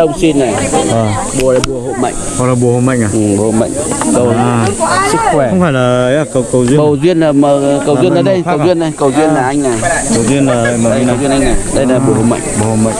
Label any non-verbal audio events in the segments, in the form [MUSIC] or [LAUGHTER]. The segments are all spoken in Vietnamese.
Trên ờ, đàn ông xin này, Ờ, bùa là bùa hộ mệnh, hoặc là bùa hộ mệnh à? ừ, bùa hộ mệnh, cầu À, sức khỏe. không phải là ấy à, cầu cầu duyên. Cầu duyên là mà, cầu duyên là màu đây, cầu à? duyên này, cầu duyên là anh này, Cầu duyên là mà đây cầu duyên anh này, đây là bùa hộ mệnh. Bùa hộ mệnh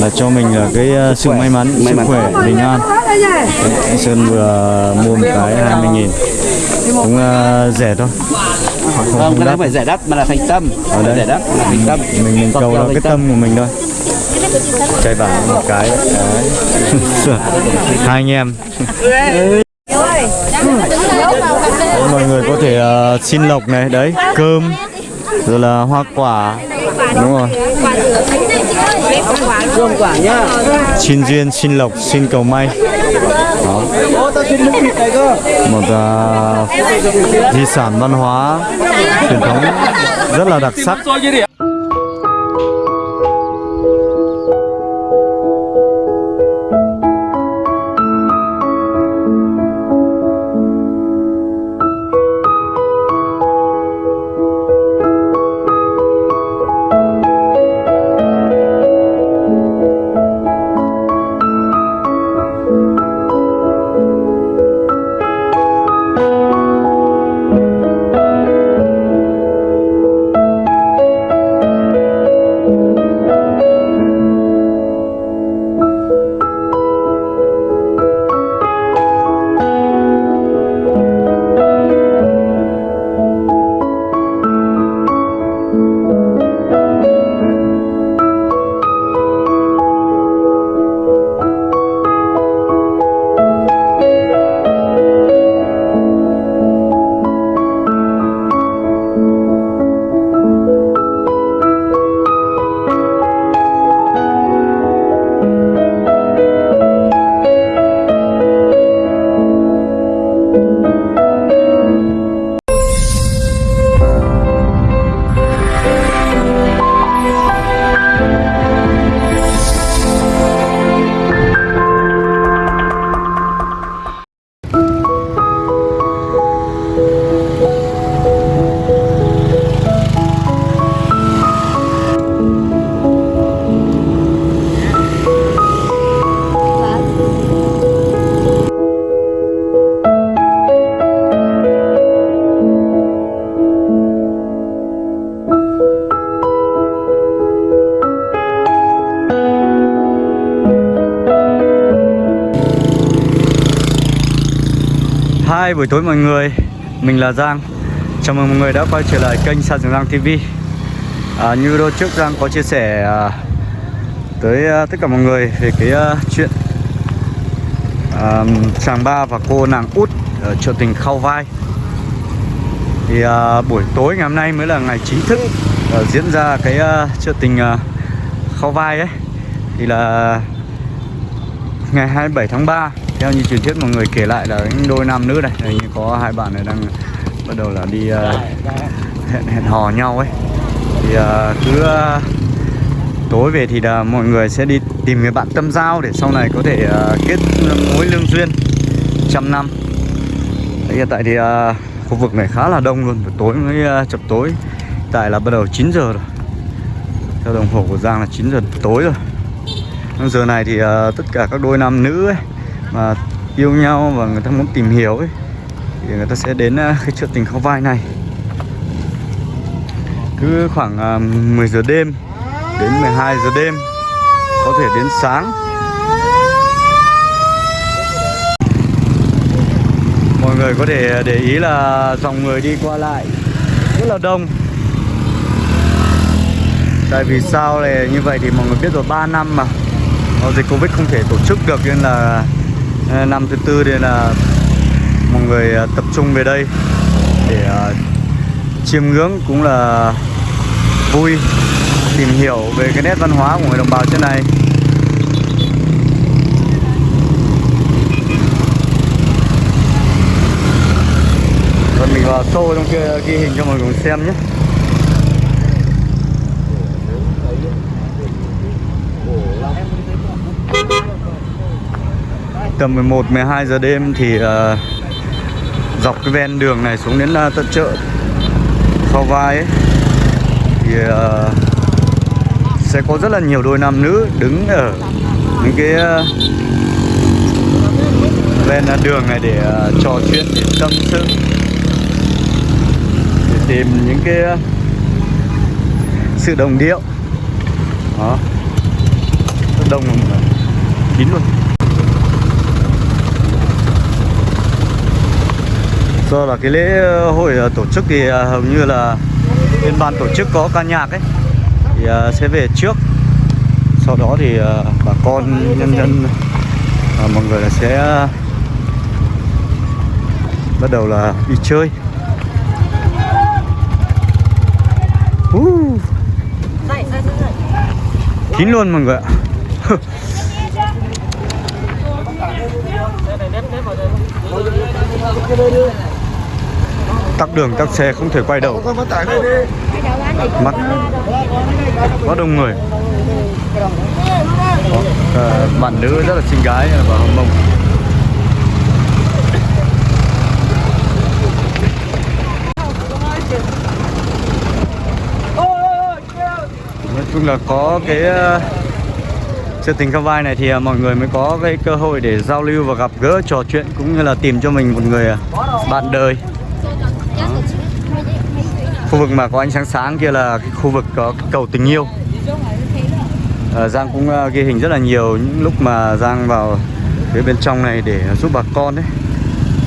là cho mình là cái uh, sự may mắn, May sức mắn. khỏe, bình an. Anh Sơn vừa mua một cái 20 nghìn cũng uh, rẻ thôi. Không, Không, cái đấy đắt. phải giải đáp mà là thành tâm, Ở đây. giải đáp là thành tâm. mình mình cầu là cái tâm của mình thôi cái vải một cái. Đấy. [LAUGHS] hai anh em. Mọi người có thể uh, xin lộc này đấy cơm rồi là hoa quả. Đúng rồi. Quả nhá. xin duyên xin lộc xin cầu may. Đó. Một uh, di sản văn hóa truyền thống rất là đặc sắc. Hai buổi tối mọi người. Mình là Giang. Chào mừng mọi người đã quay trở lại kênh Sa Trường Giang TV à, Như đôi trước Giang có chia sẻ à, Tới à, tất cả mọi người về cái à, chuyện à, Chàng ba và cô nàng út ở chợ tình Khao Vai. Thì à, buổi tối ngày hôm nay mới là ngày chính thức à, Diễn ra cái à, chợ tình à, Khao Vai ấy. Thì là ngày 27 tháng 3 theo như truyền thuyết mọi người kể lại là những đôi nam nữ này như có hai bạn này đang bắt đầu là đi ờ, hẹn hẹn hò nhau ấy. Thì ờ, cứ ờ, tối về thì là mọi người sẽ đi tìm người bạn tâm giao để sau này có thể ờ, kết mối lương duyên trăm năm. Hiện tại thì ờ, khu vực này khá là đông luôn buổi tối mới ờ, chập tối. Tại là bắt đầu 9 giờ rồi. Theo đồng hồ của Giang là 9 giờ tối rồi. Giờ này thì uh, tất cả các đôi nam nữ ấy mà yêu nhau và người ta muốn tìm hiểu ấy, thì người ta sẽ đến à, cái chợ tình khâu vai này. Cứ khoảng à, 10 giờ đêm đến 12 giờ đêm, có thể đến sáng. Mọi người có thể để ý là dòng người đi qua lại rất là đông. Tại vì sao này như vậy thì mọi người biết rồi 3 năm mà dịch Covid không thể tổ chức được, nên là Ờ, năm thứ tư nên là mọi người ờ, tập trung về đây để ờ, chiêm ngưỡng cũng là vui, tìm hiểu về cái nét văn hóa của người đồng bào trên này. Rồi mình vào sâu trong kia, ghi hình cho mọi người xem nhé. Tầm 11 12 giờ đêm thì uh, dọc cái ven đường này xuống đến uh, tận chợ sau Vai ấy, thì uh, sẽ có rất là nhiều đôi nam nữ đứng ở những cái uh, ven đường này để uh, trò chuyện để tâm sự để tìm những cái uh, sự đồng điệu. Đó. Rất đông kín luôn. Do là cái lễ ờ, hội ờ, tổ chức thì ờ, hầu như là bên ban tổ chức có ca nhạc ấy. Thì sẽ về trước. Sau đó thì bà con, nhân dân mọi người là sẽ bắt đầu là đi chơi. Uh. kín luôn mọi người ạ. [LAUGHS] tắc đường tắc xe không thể quay đầu. Mắt có đông người. Đó, à, ờ, bạn nữ rất là xinh gái và hồng mông. Nói chung là có cái ờ, sự tình cao vai này thì ờ, mọi người mới có cái cơ hội để giao lưu và gặp gỡ trò chuyện cũng như là tìm cho mình một người bạn đời khu vực mà có ánh sáng sáng kia là cái khu vực có cái cầu tình yêu. À, Giang cũng uh, ghi hình rất là nhiều những lúc mà Giang vào phía bên trong này để giúp bà con đấy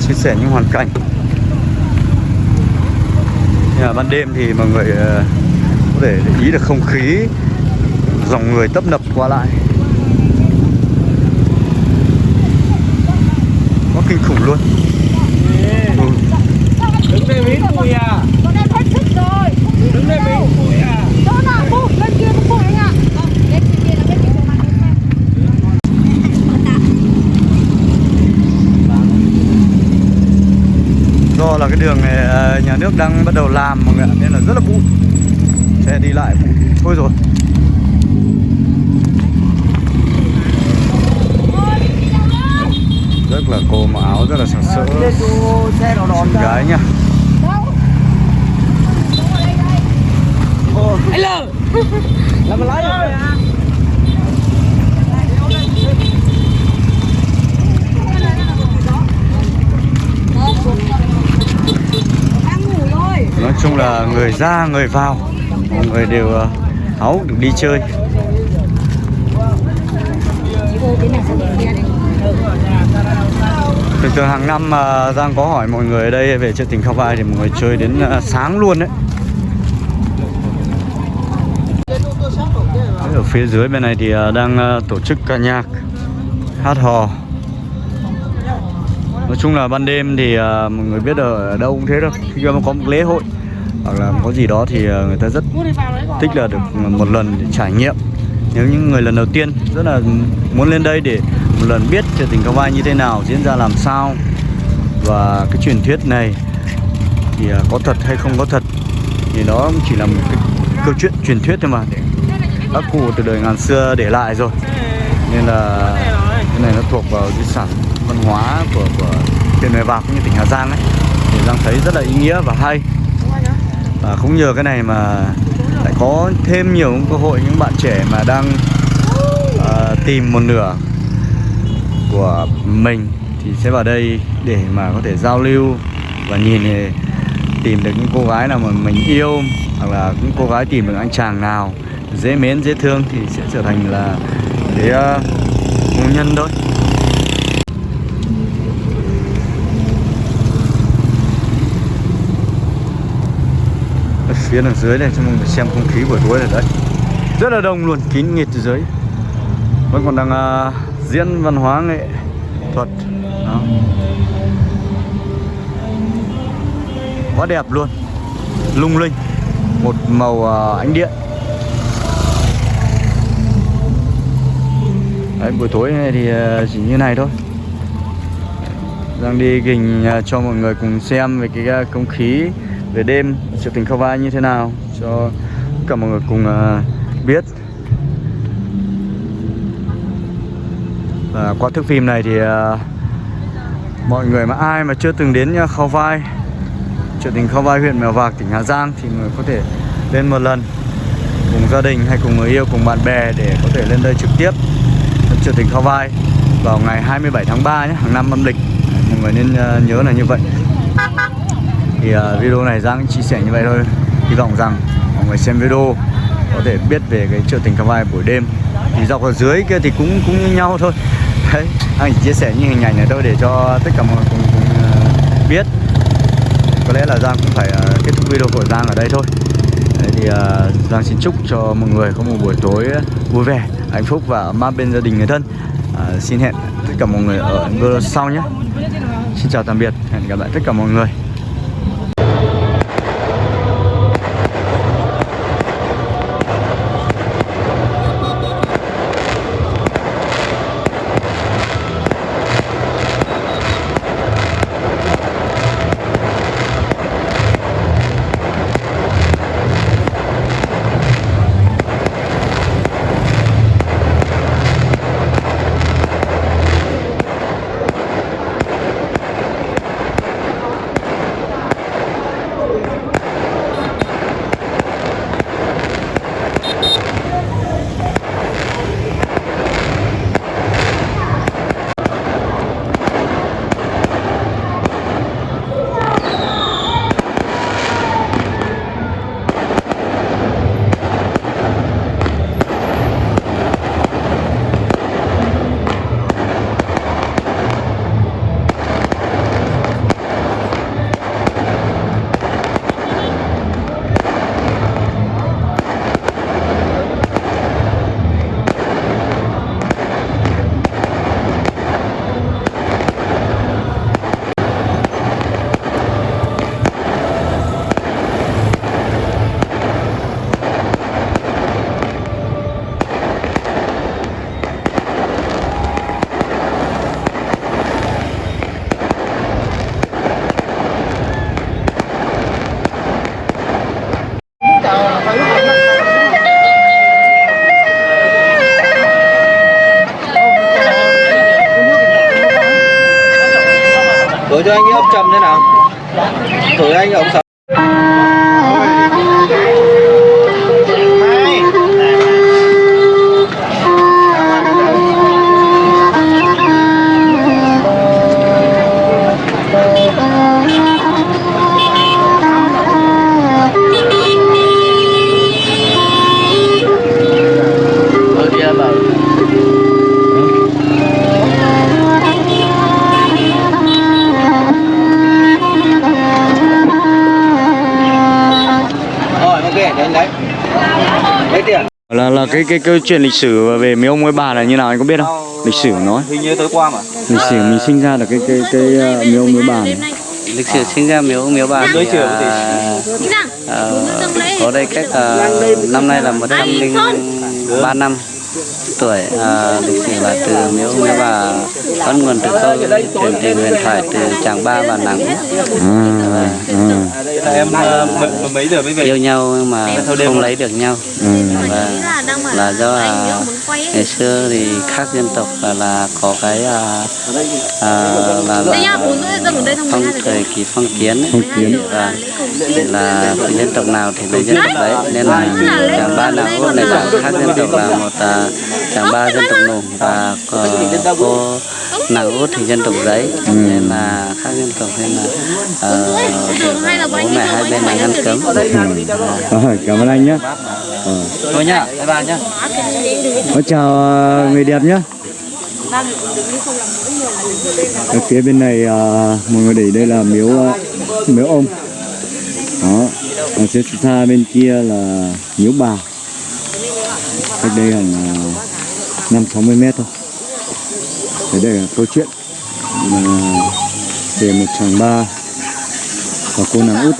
chia sẻ những hoàn cảnh. Nhưng mà ban đêm thì mọi người uh, có thể để ý được không khí dòng người tấp nập qua lại có kinh khủng luôn ừ. Đứng đây miếng cùi à Bọn em hết sức rồi không biết Đứng đây đâu. miếng cùi à Chỗ nào bu, bên kia cũng bu anh ạ Vâng, bên kia là bên kia của mặt bên xem do là cái đường này ờ, nhà nước đang bắt đầu làm mọi người ạ, nên là rất là bụi. Xe đi lại bụi. Thôi rồi. Rất là cô mặc áo rất là sặc sỡ. Xe nó đòn xinh gái nhá Đâu? Đúng ở đây đây Anh lờ Là mà lái rồi à Đang ngủ rồi nói chung là người ra, người vào. Mọi người đều ờ, háo được đi chơi. Thường thường hàng năm mà Giang có hỏi mọi người ở đây về chợ tình Khao Vai thì mọi người chơi đến ờ, sáng luôn đấy. Ở phía dưới bên này thì đang tổ chức ca nhạc, hát hò nói chung là ban đêm thì à, mọi người biết ở đâu cũng thế đâu. Khi mà có một lễ hội hoặc là có gì đó thì à, người ta rất thích là được một lần để trải nghiệm. Nếu những người lần đầu tiên rất là muốn lên đây để một lần biết chợ tình Cao Vai như thế nào, diễn ra làm sao và cái truyền thuyết này thì à, có thật hay không có thật thì đó chỉ là một cái câu chuyện truyền thuyết thôi mà. Để các cụ từ đời ngàn xưa để lại rồi. Nên là cái này nó thuộc vào di sản hóa của của huyện Mèo Vạc cũng như tỉnh Hà Giang ấy thì Giang thấy rất là ý nghĩa và hay. Và cũng nhờ cái này mà lại có thêm nhiều cơ hội những bạn trẻ mà đang uh, tìm một nửa của mình thì sẽ vào đây để mà có thể giao lưu và nhìn thì tìm được những cô gái nào mà mình yêu hoặc là những cô gái tìm được anh chàng nào dễ mến dễ thương thì sẽ trở thành là cái ờ, uh, hôn nhân thôi. Phía đằng dưới này cho mọi người xem không khí buổi tối ở đây rất là đông luôn kín nghịt từ dưới vẫn còn đang uh, diễn văn hóa nghệ thuật. Đó. quá đẹp luôn. Lung linh. Một màu uh, ánh điện. Đấy, buổi tối này thì uh, chỉ như này thôi. Đang đi gình uh, cho mọi người cùng xem về cái uh, không khí về đêm chợ tình Khao Vai như thế nào cho tất cả mọi người cùng uh, biết. Và qua thước phim này thì uh, mọi người mà ai mà chưa từng đến uh, Khao Vai chợ tình Khao Vai huyện Mèo Vạc tỉnh Hà Giang thì người có thể lên một lần cùng gia đình hay cùng người yêu cùng bạn bè để có thể lên đây trực tiếp thăm chợ tình Khao Vai vào ngày 27 tháng 3 nhé hàng năm âm lịch. Mọi người nên uh, nhớ là như vậy thì uh, video này Giang chia sẻ như vậy thôi hy vọng rằng mọi người xem video có thể biết về cái chợ tình Cà Vai buổi đêm thì dọc ở dưới kia thì cũng cũng như nhau thôi [LAUGHS] đấy anh chỉ chia sẻ những hình ảnh này thôi để cho tất cả mọi người cùng, cùng uh, biết có lẽ là Giang cũng phải uh, kết thúc video của Giang ở đây thôi Đấy thì uh, Giang xin chúc cho mọi người có một buổi tối vui vẻ, hạnh phúc và ấm áp bên gia đình người thân. uh, xin hẹn tất cả mọi người ở video sau nhé. Xin chào tạm biệt, hẹn gặp lại tất cả mọi người. Thử cho anh cái ốc trầm thế nào thử anh ốc sợ. Cái cái câu chuyện lịch sử về mấy ông mấy bà là như nào anh có biết không? Lịch sử nói. Hình như tối qua mà Lịch sử mình sinh ra được cái cái cái uh, mấy ông mấy bà này. lịch sử sinh ra miếu miếu bà Đối thì à, ờ, có đây cách à, năm nay là 103 năm tuổi à, lịch sử là từ miếu miếu bà bắt nguồn từ câu truyền từ huyền thoại từ chàng ba và nàng Út. À, à, Em ờ, m- mấy giờ mới về yêu nhau nhưng mà không lấy được nhau ừ. và là do à, ngày xưa thì khác dân tộc là, là có cái à, à, là, là phong thời kỳ phong kiến ấy. Phong kiến. và là dân tộc nào thì lấy dân tộc đấy nên là chàng ba nàng út này là khác dân tộc là một à, chàng ba dân tộc nùng và có, cô nàng út thì dân tộc giấy nên là khác dân tộc nên là ờ, bố mẹ hai bên là ngăn cấm Ờ, cảm ơn anh nhé. Ờ. Thôi nhá, bye bye nhá Có chào uh, người đẹp nhé. Ở phía bên này à, mọi người để đây là miếu à, miếu ông. Đó. Ở phía xa bên kia là miếu bà. Cách đây khoảng năm sáu mươi mét thôi. Thế đây là câu chuyện mà về một chàng ba và cô nàng út